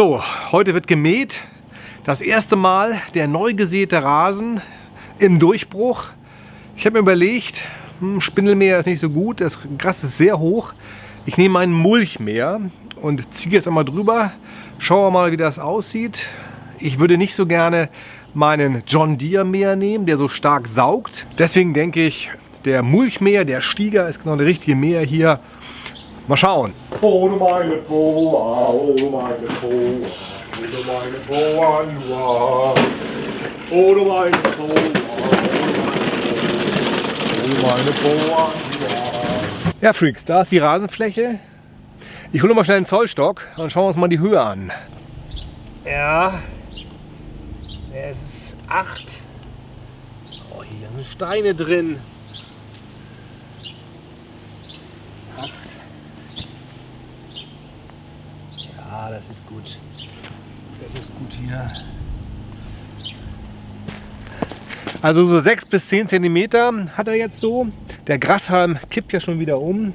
So, heute wird gemäht. Das erste Mal der neu gesäte Rasen im Durchbruch. Ich habe mir überlegt, hm, Spindelmäher ist nicht so gut, das Gras ist sehr hoch. Ich nehme einen Mulchmäher und ziehe jetzt einmal drüber. Schauen wir mal, wie das aussieht. Ich würde nicht so gerne meinen John Deere Mäher nehmen, der so stark saugt. Deswegen denke ich, der Mulchmäher, der Stieger ist genau der richtige Mäher hier. Mal schauen. Oh du meine Poa, oh du meine Poa, oh du meine Poa, Nua. Oh du meine Poa, oh du meine Poa, Nua. Ja Freaks, da ist die Rasenfläche. Ich hole mal schnell einen Zollstock und schauen wir uns mal die Höhe an. Ja, es ist 8. Oh, hier sind Steine drin. Das ist gut. Das ist gut hier. Also so 6 bis 10 cm hat er jetzt so. Der Grashalm kippt ja schon wieder um.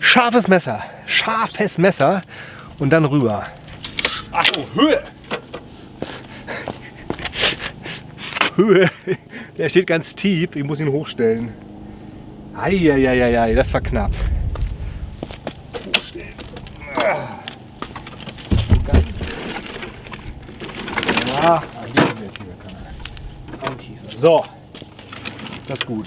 Scharfes Messer, scharfes Messer und dann rüber. Achso, Höhe! Höhe, der steht ganz tief, ich muss ihn hochstellen. Eieieiei, das war knapp. Ah, hier wird hier kann er. Ein. So, das ist gut.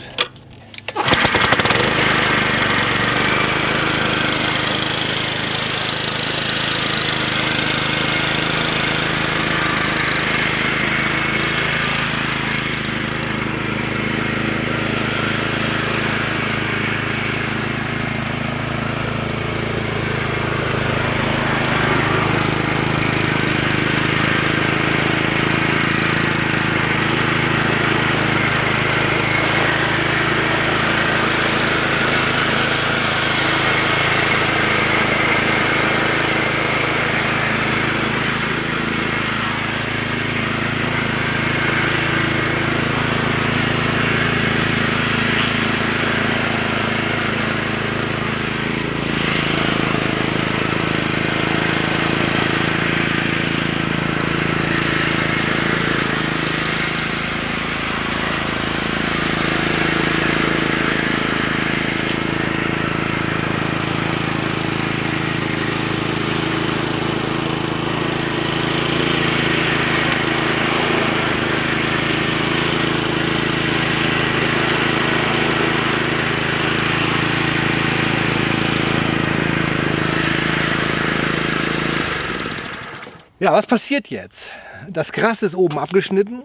Ja, was passiert jetzt? Das Gras ist oben abgeschnitten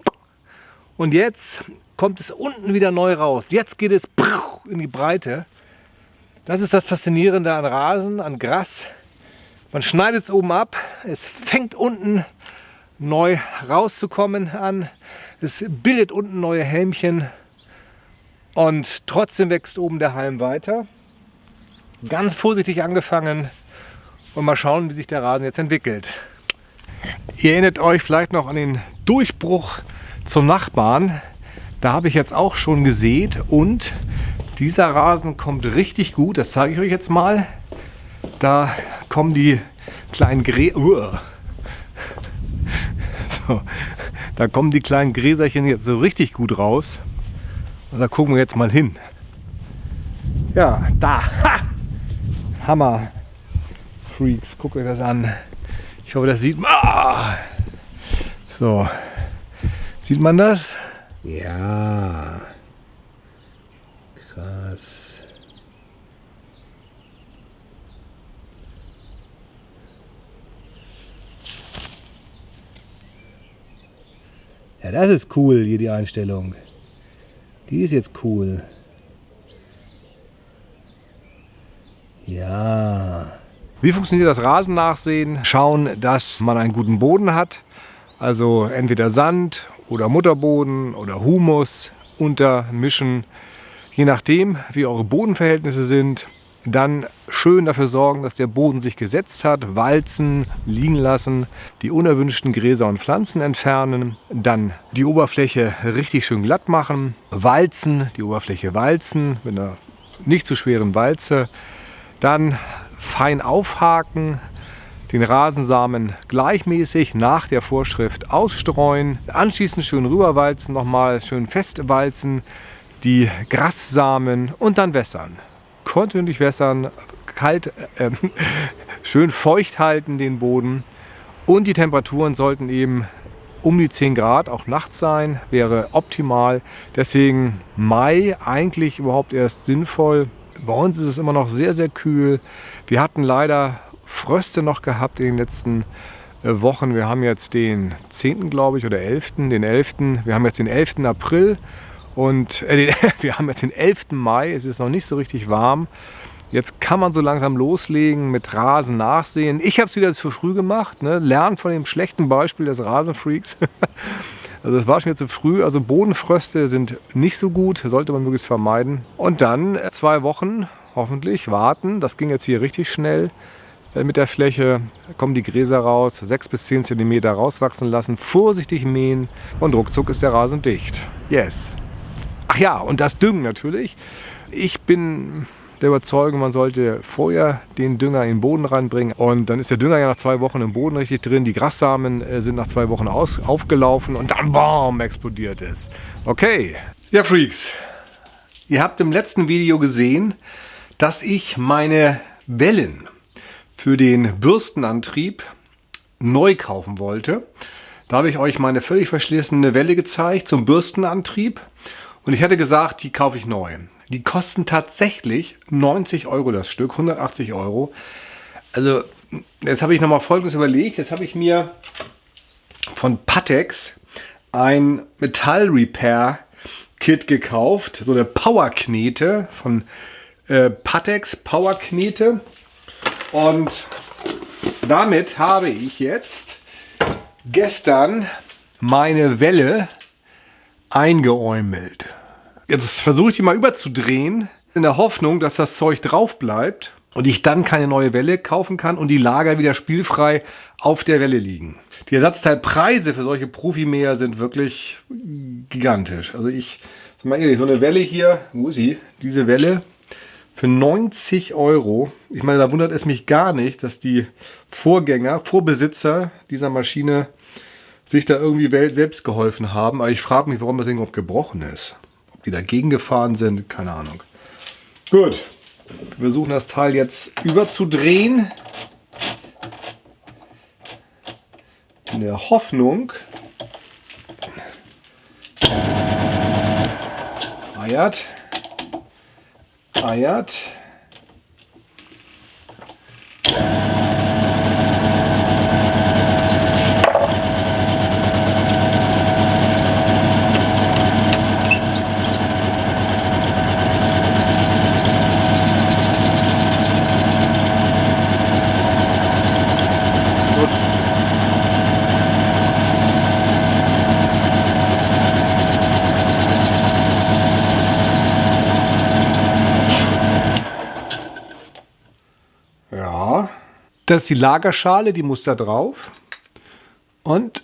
und jetzt kommt es unten wieder neu raus. Jetzt geht es in die Breite. Das ist das Faszinierende an Rasen, an Gras. Man schneidet es oben ab, es fängt unten neu rauszukommen an. Es bildet unten neue Helmchen und trotzdem wächst oben der Halm weiter. Ganz vorsichtig angefangen und mal schauen, wie sich der Rasen jetzt entwickelt. Ihr erinnert euch vielleicht noch an den Durchbruch zum Nachbarn. Da habe ich jetzt auch schon gesät und dieser Rasen kommt richtig gut. Das zeige ich euch jetzt mal. Da kommen die kleinen Grä uh. so. Da kommen die kleinen Gräserchen jetzt so richtig gut raus. Und da gucken wir jetzt mal hin. Ja, da. Ha! Hammer. Freaks, guckt euch das an. Ich hoffe, das sieht man. Ah! So. Sieht man das? Ja. Krass. Ja, das ist cool, hier die Einstellung. Die ist jetzt cool. Ja. Wie funktioniert das Rasennachsehen? Schauen, dass man einen guten Boden hat. Also entweder Sand oder Mutterboden oder Humus untermischen. Je nachdem, wie eure Bodenverhältnisse sind, dann schön dafür sorgen, dass der Boden sich gesetzt hat, walzen, liegen lassen, die unerwünschten Gräser und Pflanzen entfernen, dann die Oberfläche richtig schön glatt machen, walzen, die Oberfläche walzen mit einer nicht zu schweren Walze, dann fein aufhaken, den Rasensamen gleichmäßig nach der Vorschrift ausstreuen, anschließend schön rüberwalzen, nochmal schön festwalzen, die Grassamen und dann wässern. Kontinuierlich wässern, kalt, äh, schön feucht halten den Boden und die Temperaturen sollten eben um die 10 Grad, auch nachts sein, wäre optimal. Deswegen Mai eigentlich überhaupt erst sinnvoll. Bei uns ist es immer noch sehr, sehr kühl. Wir hatten leider Fröste noch gehabt in den letzten äh, Wochen. Wir haben jetzt den 10. glaube ich oder 11. Den 11. Wir haben jetzt den 11. April und äh, wir haben jetzt den 11. Mai. Es ist noch nicht so richtig warm. Jetzt kann man so langsam loslegen mit Rasen nachsehen. Ich habe es wieder zu früh gemacht. Ne? Lernen von dem schlechten Beispiel des Rasenfreaks. Also das war schon wieder zu früh. Also Bodenfröste sind nicht so gut, sollte man möglichst vermeiden. Und dann zwei Wochen hoffentlich warten. Das ging jetzt hier richtig schnell äh, mit der Fläche. Kommen die Gräser raus, 6 bis 10 cm rauswachsen lassen, vorsichtig mähen und ruckzuck ist der Rasen dicht. Yes. Ach ja, und das Düngen natürlich. Ich bin der Überzeugung, man sollte vorher den Dünger in den Boden reinbringen. Und dann ist der Dünger ja nach zwei Wochen im Boden richtig drin. Die Grassamen äh, sind nach zwei Wochen aus, aufgelaufen und dann BAM explodiert es. Okay. Ja, Freaks. Ihr habt im letzten Video gesehen, dass ich meine Wellen für den Bürstenantrieb neu kaufen wollte. Da habe ich euch meine völlig verschlissene Welle gezeigt zum Bürstenantrieb. Und ich hatte gesagt, die kaufe ich neu. Die kosten tatsächlich 90 Euro das Stück, 180 Euro. Also jetzt habe ich nochmal Folgendes überlegt. Jetzt habe ich mir von Patex ein Metall-Repair-Kit gekauft. So eine Power-Knete von äh, Patex Power-Knete. Und damit habe ich jetzt gestern meine Welle eingeäumelt. Jetzt versuche ich die mal überzudrehen, in der Hoffnung, dass das Zeug drauf bleibt und ich dann keine neue Welle kaufen kann und die Lager wieder spielfrei auf der Welle liegen. Die Ersatzteilpreise für solche Profimäher sind wirklich gigantisch. Also ich, sag mal ehrlich, so eine Welle hier, wo ist sie? Diese Welle für 90 Euro. Ich meine, da wundert es mich gar nicht, dass die Vorgänger, Vorbesitzer dieser Maschine sich da irgendwie selbst geholfen haben. Aber ich frage mich, warum das überhaupt gebrochen ist die dagegen gefahren sind, keine Ahnung. Gut, wir versuchen das Teil jetzt überzudrehen. In der Hoffnung, eiert, eiert, Das ist die Lagerschale, die muss da drauf. Und...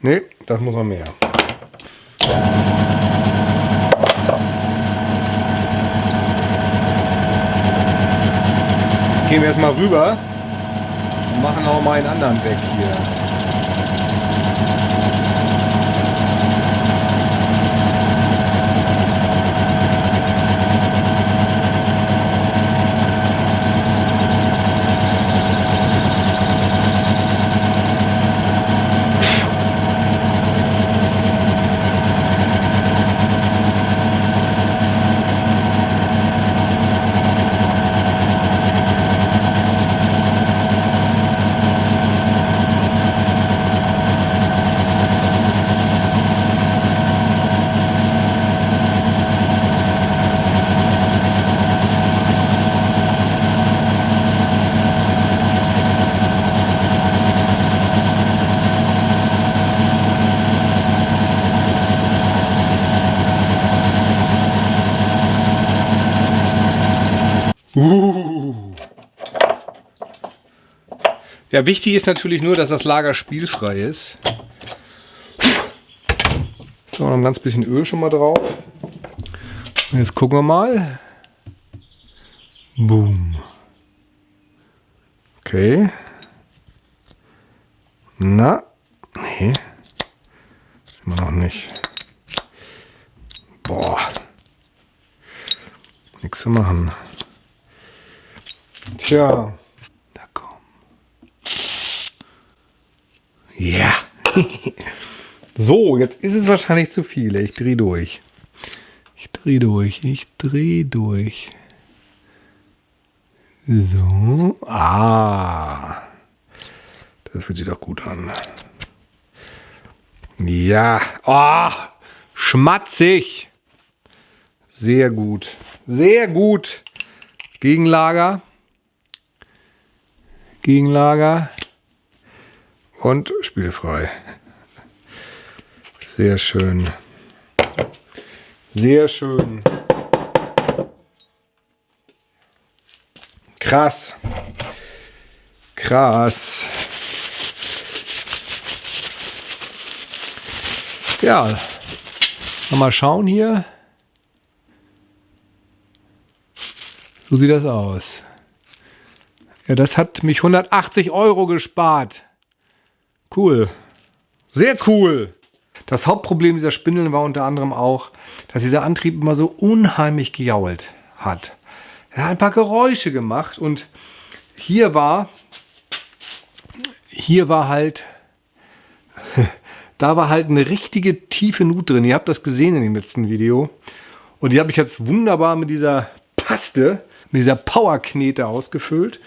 Ne, das muss noch mehr. Jetzt gehen wir erstmal rüber und machen auch mal einen anderen weg hier. Uh. Ja, wichtig ist natürlich nur, dass das Lager spielfrei ist. So, noch ein ganz bisschen Öl schon mal drauf. Und jetzt gucken wir mal. Boom. Okay. Na, nee. Immer noch nicht. Boah. Nichts zu machen. Tja. Da komm. Ja. so, jetzt ist es wahrscheinlich zu viel. Ich drehe durch. Ich drehe durch. Ich drehe durch. So. Ah. Das fühlt sich doch gut an. Ja. Oh, schmatzig. Sehr gut. Sehr gut. Gegenlager. Gegenlager. Und spielfrei. Sehr schön. Sehr schön. Krass. Krass. Ja, mal schauen hier. So sieht das aus. Ja, das hat mich 180 Euro gespart. Cool. Sehr cool. Das Hauptproblem dieser Spindeln war unter anderem auch, dass dieser Antrieb immer so unheimlich gejault hat. Er hat ein paar Geräusche gemacht und hier war, hier war halt da war halt eine richtige tiefe Nut drin. Ihr habt das gesehen in dem letzten Video. Und die habe ich jetzt wunderbar mit dieser Paste, mit dieser Power-Knete ausgefüllt.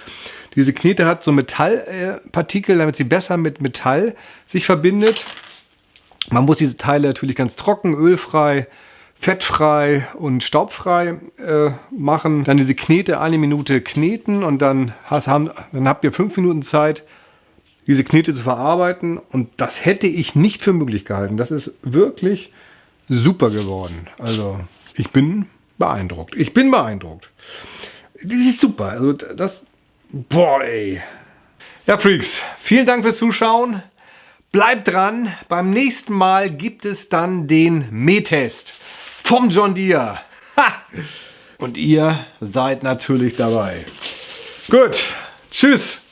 Diese Knete hat so Metallpartikel, damit sie besser mit Metall sich verbindet. Man muss diese Teile natürlich ganz trocken, ölfrei, fettfrei und staubfrei äh, machen. Dann diese Knete eine Minute kneten und dann, hast, haben, dann habt ihr fünf Minuten Zeit, diese Knete zu verarbeiten. Und das hätte ich nicht für möglich gehalten. Das ist wirklich super geworden. Also ich bin beeindruckt. Ich bin beeindruckt. Das ist super. Also das, boah ey. Ja Freaks, vielen Dank fürs Zuschauen. Bleibt dran. Beim nächsten Mal gibt es dann den Mähtest vom John Deere. Ha! Und ihr seid natürlich dabei. Gut, tschüss.